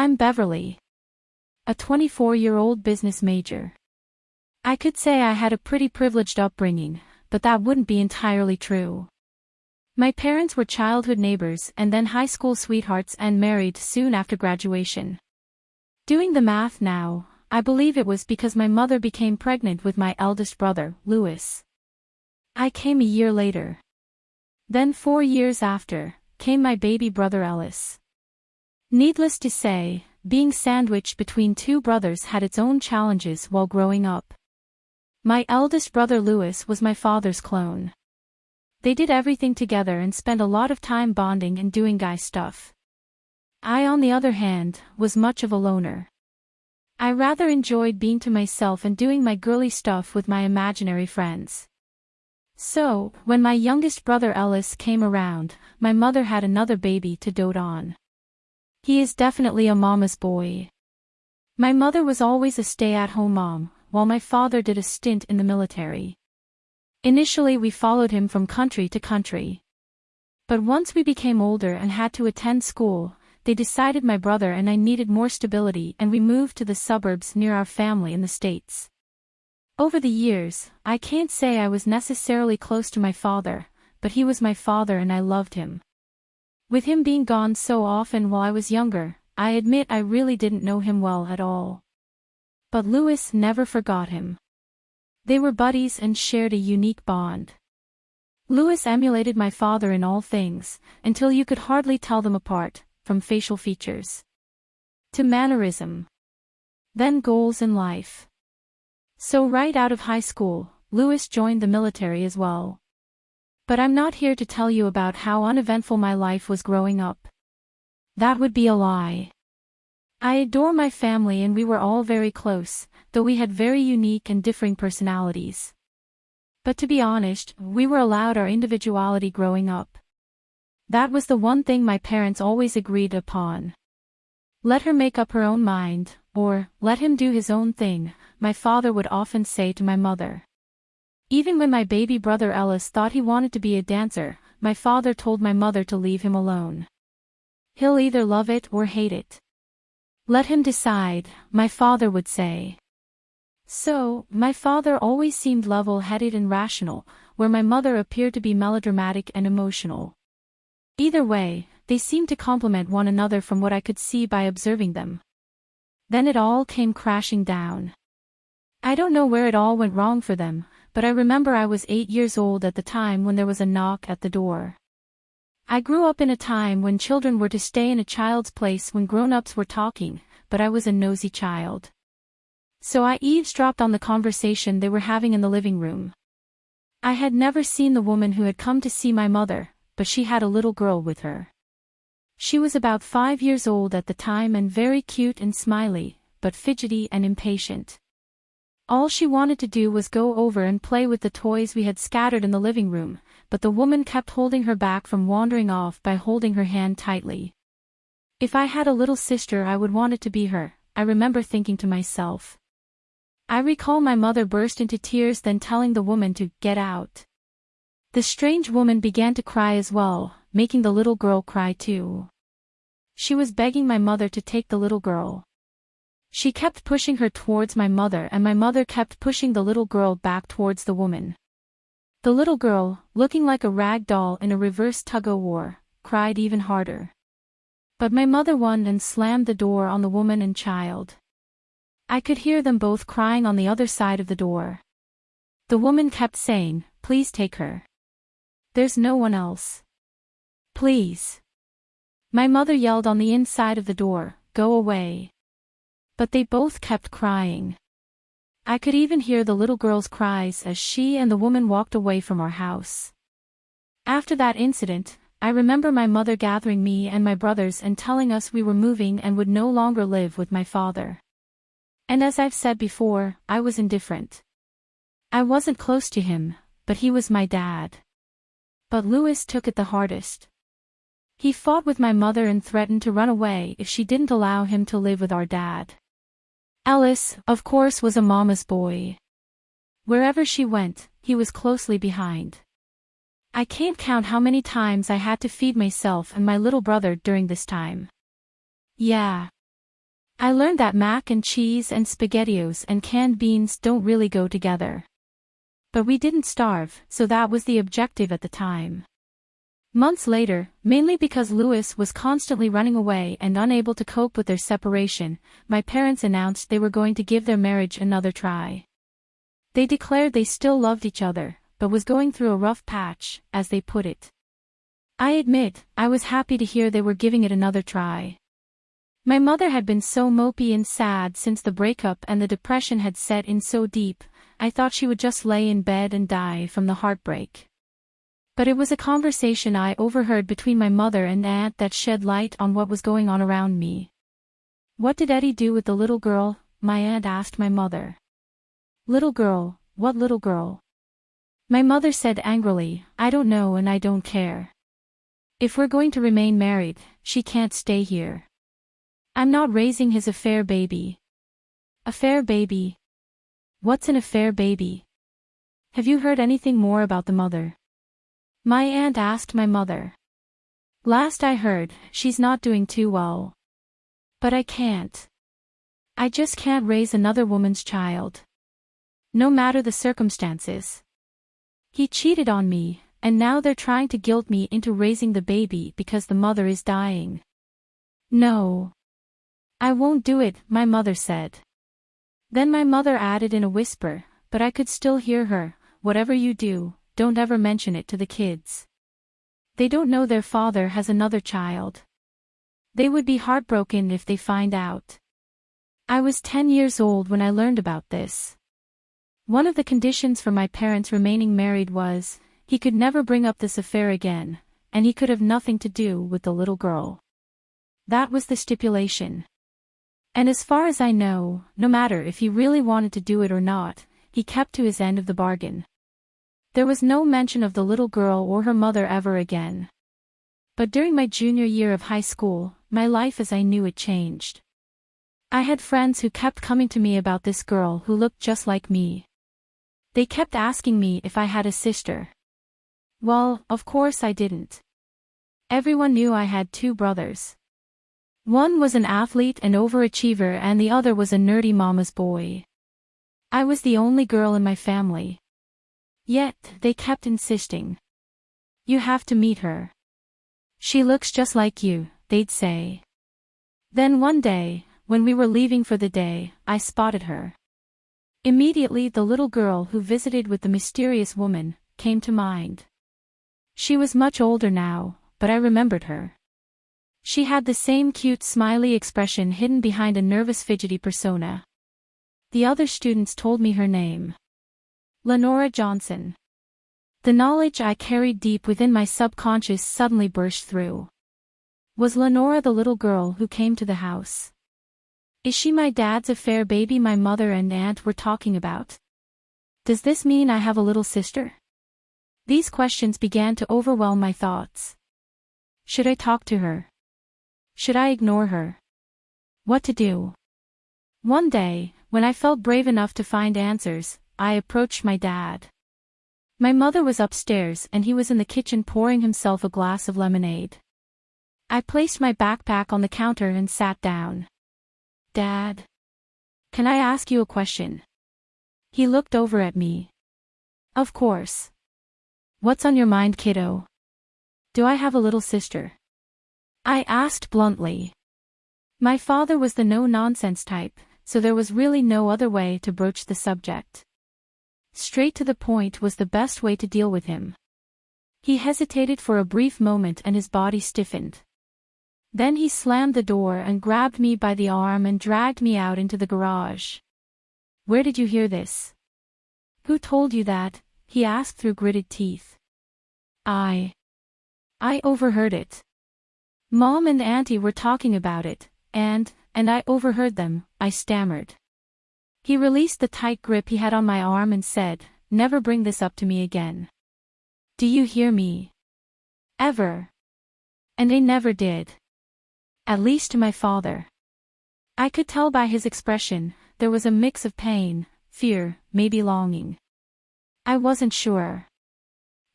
I'm Beverly. A 24-year-old business major. I could say I had a pretty privileged upbringing, but that wouldn't be entirely true. My parents were childhood neighbors and then high school sweethearts and married soon after graduation. Doing the math now, I believe it was because my mother became pregnant with my eldest brother, Louis. I came a year later. Then four years after, came my baby brother Ellis. Needless to say, being sandwiched between two brothers had its own challenges while growing up. My eldest brother Louis was my father's clone. They did everything together and spent a lot of time bonding and doing guy stuff. I on the other hand, was much of a loner. I rather enjoyed being to myself and doing my girly stuff with my imaginary friends. So, when my youngest brother Ellis came around, my mother had another baby to dote on. He is definitely a mama's boy. My mother was always a stay-at-home mom, while my father did a stint in the military. Initially we followed him from country to country. But once we became older and had to attend school, they decided my brother and I needed more stability and we moved to the suburbs near our family in the States. Over the years, I can't say I was necessarily close to my father, but he was my father and I loved him. With him being gone so often while I was younger, I admit I really didn't know him well at all. But Louis never forgot him. They were buddies and shared a unique bond. Louis emulated my father in all things, until you could hardly tell them apart, from facial features to mannerism. Then goals in life. So right out of high school, Louis joined the military as well. But I'm not here to tell you about how uneventful my life was growing up. That would be a lie. I adore my family and we were all very close, though we had very unique and differing personalities. But to be honest, we were allowed our individuality growing up. That was the one thing my parents always agreed upon. Let her make up her own mind, or, let him do his own thing, my father would often say to my mother. Even when my baby brother Ellis thought he wanted to be a dancer, my father told my mother to leave him alone. He'll either love it or hate it. Let him decide, my father would say. So, my father always seemed level-headed and rational, where my mother appeared to be melodramatic and emotional. Either way, they seemed to complement one another from what I could see by observing them. Then it all came crashing down. I don't know where it all went wrong for them, but I remember I was eight years old at the time when there was a knock at the door. I grew up in a time when children were to stay in a child's place when grown-ups were talking, but I was a nosy child. So I eavesdropped on the conversation they were having in the living room. I had never seen the woman who had come to see my mother, but she had a little girl with her. She was about five years old at the time and very cute and smiley, but fidgety and impatient. All she wanted to do was go over and play with the toys we had scattered in the living room, but the woman kept holding her back from wandering off by holding her hand tightly. If I had a little sister I would want it to be her, I remember thinking to myself. I recall my mother burst into tears then telling the woman to get out. The strange woman began to cry as well, making the little girl cry too. She was begging my mother to take the little girl. She kept pushing her towards my mother and my mother kept pushing the little girl back towards the woman. The little girl, looking like a rag doll in a reverse tug-o-war, cried even harder. But my mother won and slammed the door on the woman and child. I could hear them both crying on the other side of the door. The woman kept saying, please take her. There's no one else. Please. My mother yelled on the inside of the door, go away. But they both kept crying. I could even hear the little girl's cries as she and the woman walked away from our house. After that incident, I remember my mother gathering me and my brothers and telling us we were moving and would no longer live with my father. And as I've said before, I was indifferent. I wasn't close to him, but he was my dad. But Louis took it the hardest. He fought with my mother and threatened to run away if she didn't allow him to live with our dad. Ellis, of course was a mama's boy. Wherever she went, he was closely behind. I can't count how many times I had to feed myself and my little brother during this time. Yeah. I learned that mac and cheese and spaghettios and canned beans don't really go together. But we didn't starve, so that was the objective at the time. Months later, mainly because Louis was constantly running away and unable to cope with their separation, my parents announced they were going to give their marriage another try. They declared they still loved each other, but was going through a rough patch, as they put it. I admit, I was happy to hear they were giving it another try. My mother had been so mopey and sad since the breakup and the depression had set in so deep, I thought she would just lay in bed and die from the heartbreak. But it was a conversation I overheard between my mother and aunt that shed light on what was going on around me. What did Eddie do with the little girl? My aunt asked my mother. Little girl, what little girl? My mother said angrily, I don't know and I don't care. If we're going to remain married, she can't stay here. I'm not raising his affair baby. Affair baby? What's an affair baby? Have you heard anything more about the mother? My aunt asked my mother. Last I heard, she's not doing too well. But I can't. I just can't raise another woman's child. No matter the circumstances. He cheated on me, and now they're trying to guilt me into raising the baby because the mother is dying. No. I won't do it, my mother said. Then my mother added in a whisper, but I could still hear her, whatever you do, don't ever mention it to the kids. They don't know their father has another child. They would be heartbroken if they find out. I was 10 years old when I learned about this. One of the conditions for my parents remaining married was, he could never bring up this affair again, and he could have nothing to do with the little girl. That was the stipulation. And as far as I know, no matter if he really wanted to do it or not, he kept to his end of the bargain. There was no mention of the little girl or her mother ever again. But during my junior year of high school, my life as I knew it changed. I had friends who kept coming to me about this girl who looked just like me. They kept asking me if I had a sister. Well, of course I didn't. Everyone knew I had two brothers. One was an athlete and overachiever and the other was a nerdy mama's boy. I was the only girl in my family. Yet, they kept insisting. You have to meet her. She looks just like you, they'd say. Then one day, when we were leaving for the day, I spotted her. Immediately the little girl who visited with the mysterious woman, came to mind. She was much older now, but I remembered her. She had the same cute smiley expression hidden behind a nervous fidgety persona. The other students told me her name. Lenora Johnson. The knowledge I carried deep within my subconscious suddenly burst through. Was Lenora the little girl who came to the house? Is she my dad's affair baby my mother and aunt were talking about? Does this mean I have a little sister? These questions began to overwhelm my thoughts. Should I talk to her? Should I ignore her? What to do? One day, when I felt brave enough to find answers, I approached my dad. My mother was upstairs and he was in the kitchen pouring himself a glass of lemonade. I placed my backpack on the counter and sat down. Dad. Can I ask you a question? He looked over at me. Of course. What's on your mind kiddo? Do I have a little sister? I asked bluntly. My father was the no-nonsense type, so there was really no other way to broach the subject. Straight to the point was the best way to deal with him. He hesitated for a brief moment and his body stiffened. Then he slammed the door and grabbed me by the arm and dragged me out into the garage. Where did you hear this? Who told you that? he asked through gritted teeth. I. I overheard it. Mom and Auntie were talking about it, and, and I overheard them, I stammered. He released the tight grip he had on my arm and said, Never bring this up to me again. Do you hear me? Ever. And they never did. At least to my father. I could tell by his expression, there was a mix of pain, fear, maybe longing. I wasn't sure.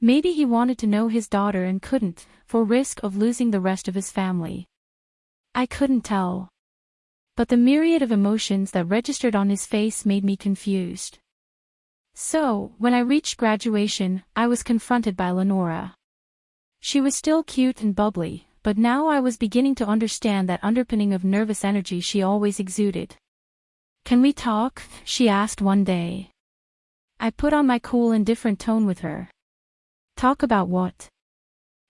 Maybe he wanted to know his daughter and couldn't, for risk of losing the rest of his family. I couldn't tell. But the myriad of emotions that registered on his face made me confused. So, when I reached graduation, I was confronted by Lenora. She was still cute and bubbly, but now I was beginning to understand that underpinning of nervous energy she always exuded. Can we talk? she asked one day. I put on my cool indifferent tone with her. Talk about what?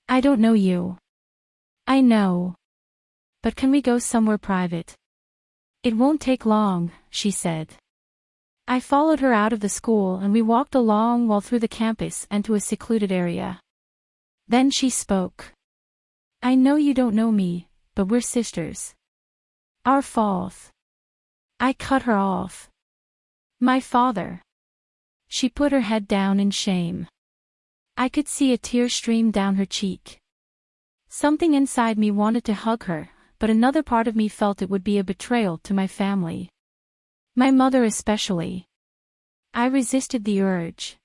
I don't know you. I know. But can we go somewhere private? It won't take long, she said. I followed her out of the school and we walked a long while through the campus and to a secluded area. Then she spoke. I know you don't know me, but we're sisters. Our fault. I cut her off. My father. She put her head down in shame. I could see a tear stream down her cheek. Something inside me wanted to hug her, but another part of me felt it would be a betrayal to my family. My mother especially. I resisted the urge.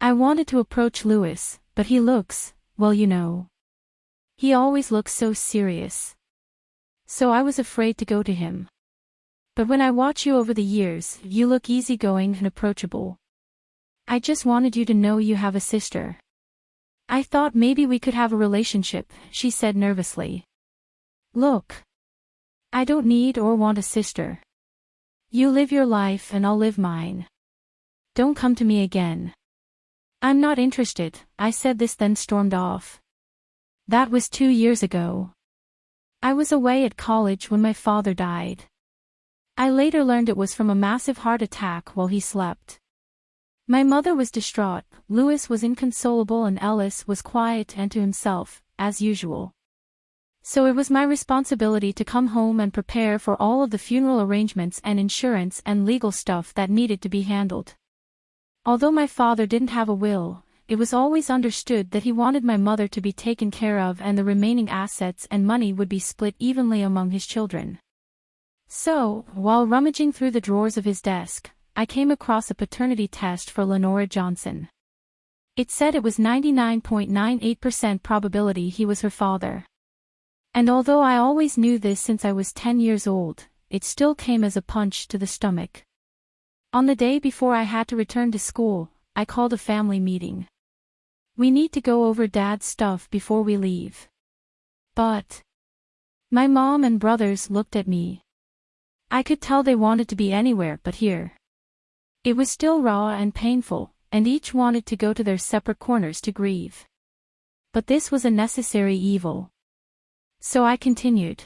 I wanted to approach Louis, but he looks, well you know. He always looks so serious. So I was afraid to go to him. But when I watch you over the years, you look easygoing and approachable. I just wanted you to know you have a sister. I thought maybe we could have a relationship, she said nervously. Look. I don't need or want a sister. You live your life and I'll live mine. Don't come to me again. I'm not interested, I said this then stormed off. That was two years ago. I was away at college when my father died. I later learned it was from a massive heart attack while he slept. My mother was distraught, Louis was inconsolable and Ellis was quiet and to himself, as usual. So it was my responsibility to come home and prepare for all of the funeral arrangements and insurance and legal stuff that needed to be handled. Although my father didn't have a will, it was always understood that he wanted my mother to be taken care of and the remaining assets and money would be split evenly among his children. So, while rummaging through the drawers of his desk, I came across a paternity test for Lenora Johnson. It said it was 99.98% probability he was her father. And although I always knew this since I was 10 years old, it still came as a punch to the stomach. On the day before I had to return to school, I called a family meeting. We need to go over dad's stuff before we leave. But... My mom and brothers looked at me. I could tell they wanted to be anywhere but here. It was still raw and painful, and each wanted to go to their separate corners to grieve. But this was a necessary evil. So I continued.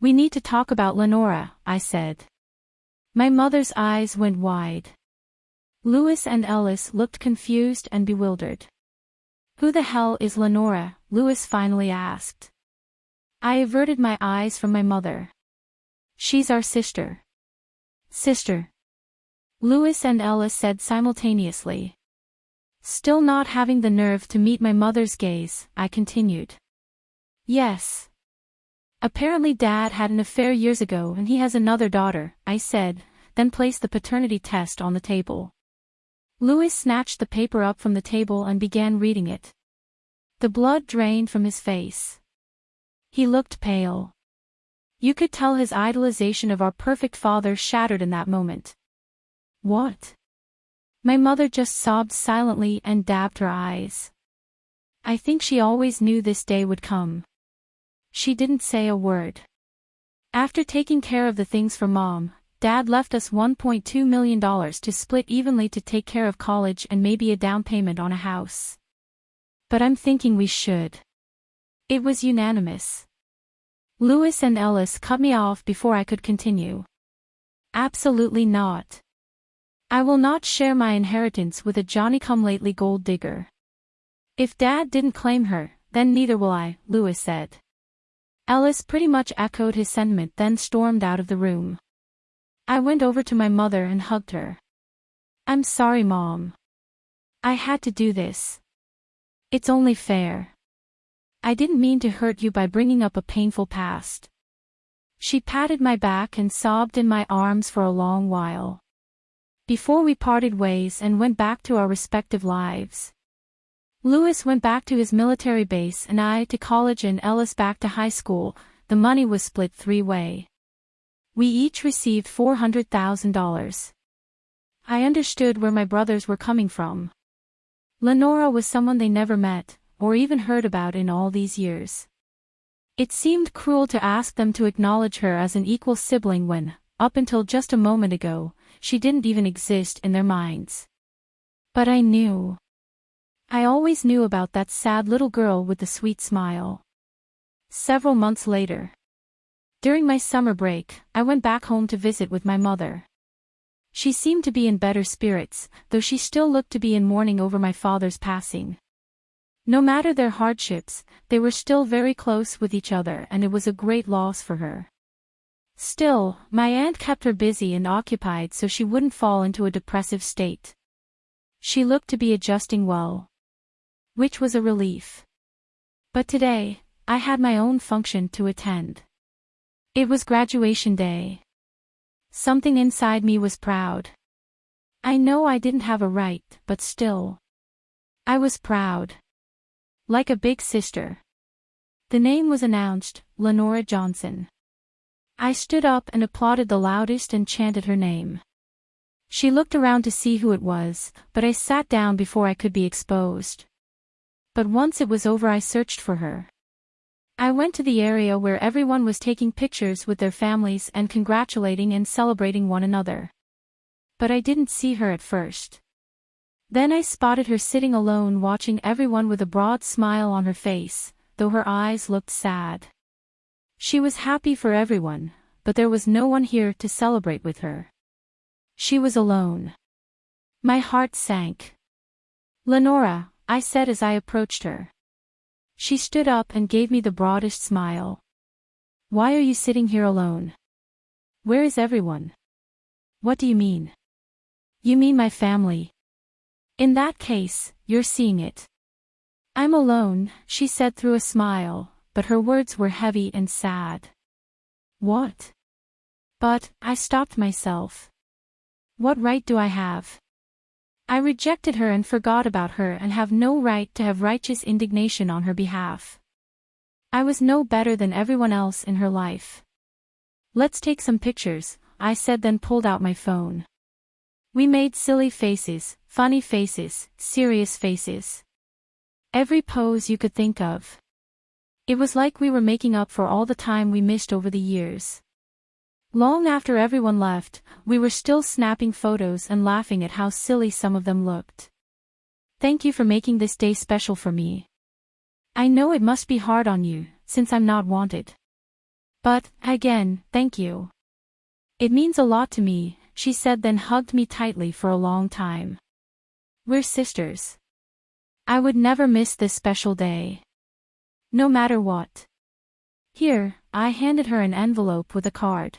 We need to talk about Lenora, I said. My mother's eyes went wide. Louis and Ellis looked confused and bewildered. Who the hell is Lenora? Louis finally asked. I averted my eyes from my mother. She's our sister. Sister. Louis and Ellis said simultaneously. Still not having the nerve to meet my mother's gaze, I continued. Yes. Apparently dad had an affair years ago and he has another daughter, I said, then placed the paternity test on the table. Louis snatched the paper up from the table and began reading it. The blood drained from his face. He looked pale. You could tell his idolization of our perfect father shattered in that moment. What? My mother just sobbed silently and dabbed her eyes. I think she always knew this day would come. She didn't say a word. After taking care of the things for mom, dad left us $1.2 million to split evenly to take care of college and maybe a down payment on a house. But I'm thinking we should. It was unanimous. Louis and Ellis cut me off before I could continue. Absolutely not. I will not share my inheritance with a Johnny-come-lately gold digger. If Dad didn't claim her, then neither will I, Louis said. Ellis pretty much echoed his sentiment then stormed out of the room. I went over to my mother and hugged her. I'm sorry mom. I had to do this. It's only fair. I didn't mean to hurt you by bringing up a painful past. She patted my back and sobbed in my arms for a long while. Before we parted ways and went back to our respective lives. Louis went back to his military base and I to college and Ellis back to high school, the money was split three-way. We each received $400,000. I understood where my brothers were coming from. Lenora was someone they never met, or even heard about in all these years. It seemed cruel to ask them to acknowledge her as an equal sibling when, up until just a moment ago, she didn't even exist in their minds. But I knew. I always knew about that sad little girl with the sweet smile. Several months later. During my summer break, I went back home to visit with my mother. She seemed to be in better spirits, though she still looked to be in mourning over my father's passing. No matter their hardships, they were still very close with each other and it was a great loss for her. Still, my aunt kept her busy and occupied so she wouldn't fall into a depressive state. She looked to be adjusting well. Which was a relief. But today, I had my own function to attend. It was graduation day. Something inside me was proud. I know I didn't have a right, but still. I was proud. Like a big sister. The name was announced, Lenora Johnson. I stood up and applauded the loudest and chanted her name. She looked around to see who it was, but I sat down before I could be exposed. But once it was over I searched for her. I went to the area where everyone was taking pictures with their families and congratulating and celebrating one another. But I didn't see her at first. Then I spotted her sitting alone watching everyone with a broad smile on her face, though her eyes looked sad. She was happy for everyone, but there was no one here to celebrate with her. She was alone. My heart sank. Lenora, I said as I approached her. She stood up and gave me the broadest smile. Why are you sitting here alone? Where is everyone? What do you mean? You mean my family. In that case, you're seeing it. I'm alone, she said through a smile, but her words were heavy and sad. What? But, I stopped myself. What right do I have? I rejected her and forgot about her and have no right to have righteous indignation on her behalf. I was no better than everyone else in her life. Let's take some pictures, I said then pulled out my phone. We made silly faces, funny faces, serious faces. Every pose you could think of. It was like we were making up for all the time we missed over the years. Long after everyone left, we were still snapping photos and laughing at how silly some of them looked. Thank you for making this day special for me. I know it must be hard on you, since I'm not wanted. But, again, thank you. It means a lot to me, she said then hugged me tightly for a long time. We're sisters. I would never miss this special day. No matter what. Here, I handed her an envelope with a card.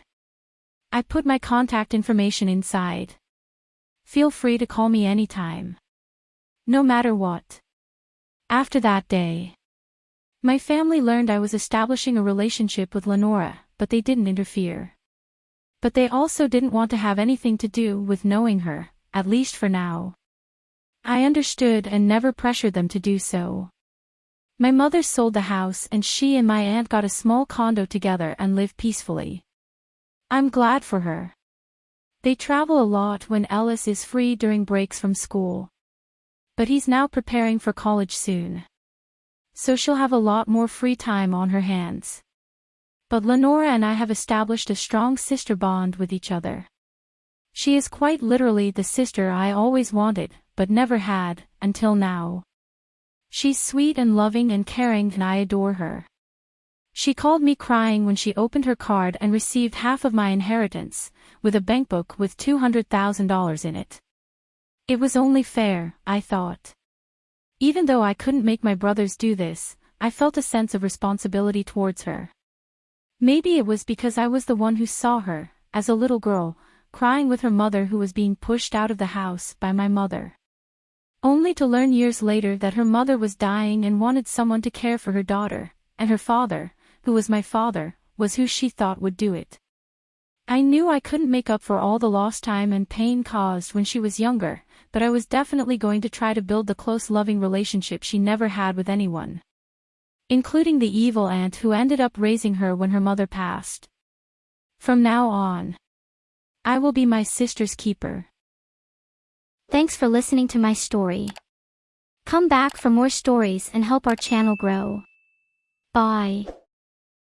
I put my contact information inside. Feel free to call me anytime. No matter what. After that day. My family learned I was establishing a relationship with Lenora, but they didn't interfere. But they also didn't want to have anything to do with knowing her, at least for now. I understood and never pressured them to do so. My mother sold the house and she and my aunt got a small condo together and live peacefully. I'm glad for her. They travel a lot when Ellis is free during breaks from school. But he's now preparing for college soon. So she'll have a lot more free time on her hands. But Lenora and I have established a strong sister bond with each other. She is quite literally the sister I always wanted, but never had, until now. She's sweet and loving and caring and I adore her. She called me crying when she opened her card and received half of my inheritance, with a bankbook with $200,000 in it. It was only fair, I thought. Even though I couldn't make my brothers do this, I felt a sense of responsibility towards her. Maybe it was because I was the one who saw her, as a little girl, crying with her mother who was being pushed out of the house by my mother. Only to learn years later that her mother was dying and wanted someone to care for her daughter, and her father, who was my father, was who she thought would do it. I knew I couldn't make up for all the lost time and pain caused when she was younger, but I was definitely going to try to build the close loving relationship she never had with anyone. Including the evil aunt who ended up raising her when her mother passed. From now on, I will be my sister's keeper. Thanks for listening to my story. Come back for more stories and help our channel grow. Bye.